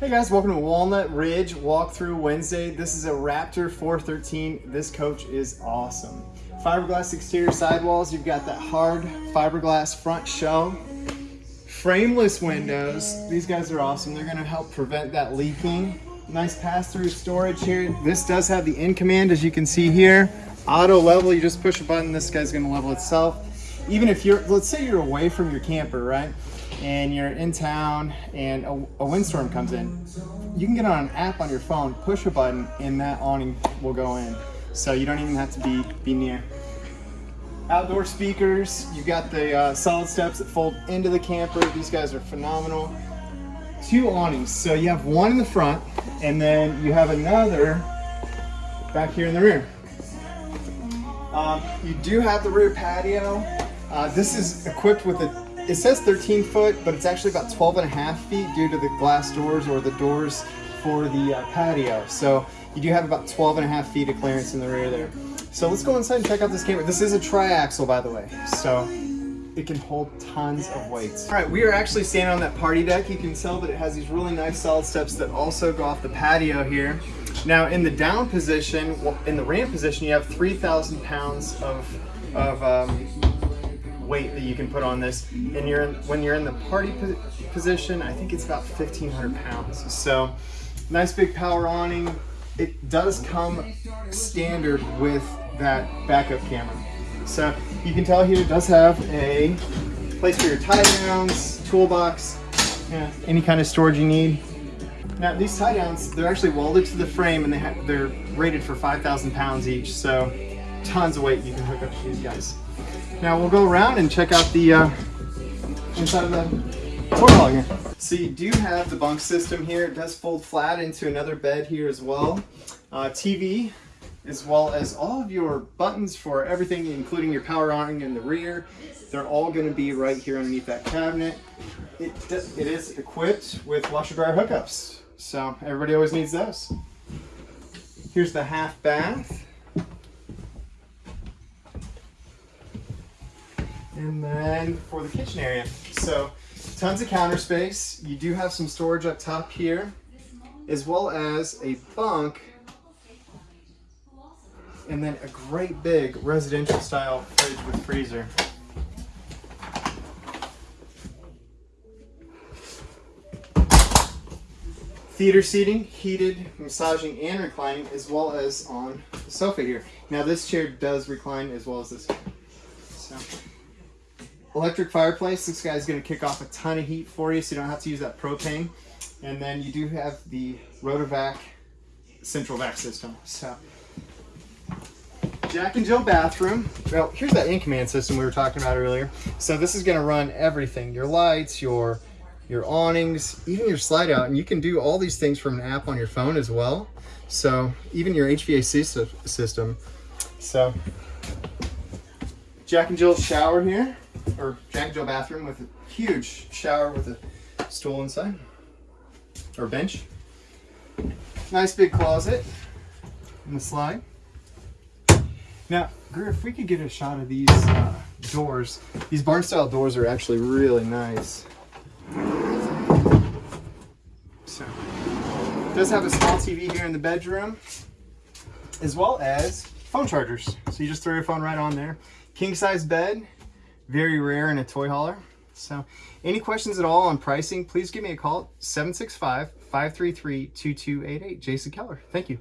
Hey guys, welcome to Walnut Ridge Walkthrough Wednesday. This is a Raptor 413. This coach is awesome. Fiberglass exterior sidewalls. You've got that hard fiberglass front shell. Frameless windows. These guys are awesome. They're gonna help prevent that leaking. Nice pass-through storage here. This does have the in command as you can see here. Auto level, you just push a button, this guy's gonna level itself. Even if you're, let's say you're away from your camper, right? And you're in town and a, a, windstorm comes in, you can get on an app on your phone, push a button, and that awning will go in. So you don't even have to be, be near. Outdoor speakers, you've got the uh, solid steps that fold into the camper. These guys are phenomenal. Two awnings, so you have one in the front, and then you have another back here in the rear. Um, you do have the rear patio. Uh, this is equipped with a it says 13 foot, but it's actually about 12 and a half feet due to the glass doors or the doors for the uh, patio. So you do have about 12 and a half feet of clearance in the rear there. So let's go inside and check out this camper. This is a triaxle, by the way. So it can hold tons of weights. All right, we are actually standing on that party deck. You can tell that it has these really nice solid steps that also go off the patio here. Now in the down position, in the ramp position, you have 3,000 pounds of, of um, weight that you can put on this. And you're in, when you're in the party position, I think it's about 1,500 pounds. So nice big power awning. It does come standard with that backup camera. So you can tell here it does have a place for your tie downs, toolbox, yeah, any kind of storage you need. Now these tie downs, they're actually welded to the frame and they they're rated for 5,000 pounds each. So tons of weight you can hook up to these guys. Now we'll go around and check out the uh, inside of the toy hauler here. So you do have the bunk system here. It does fold flat into another bed here as well. Uh, TV, as well as all of your buttons for everything, including your power on in the rear. They're all going to be right here underneath that cabinet. It, it is equipped with washer dryer hookups. So everybody always needs those. Here's the half bath. And then for the kitchen area. So tons of counter space. You do have some storage up top here, as well as a bunk and then a great big residential style fridge with freezer. Theater seating, heated, massaging, and reclining, as well as on the sofa here. Now this chair does recline as well as this. So electric fireplace. This guy's going to kick off a ton of heat for you so you don't have to use that propane. And then you do have the Rotovac central vac system. So Jack and Jill bathroom. Well, here's that in command system we were talking about earlier. So this is going to run everything, your lights, your your awnings, even your slide out. And you can do all these things from an app on your phone as well. So even your HVAC system. So Jack and Jill shower here or Jack Jill bathroom with a huge shower with a stool inside or bench. Nice big closet in the slide. Now, if we could get a shot of these uh, doors, these barn style doors are actually really nice. So, does have a small TV here in the bedroom, as well as phone chargers. So you just throw your phone right on there. King size bed, very rare in a toy hauler. So any questions at all on pricing, please give me a call 765-533-2288. Jason Keller. Thank you.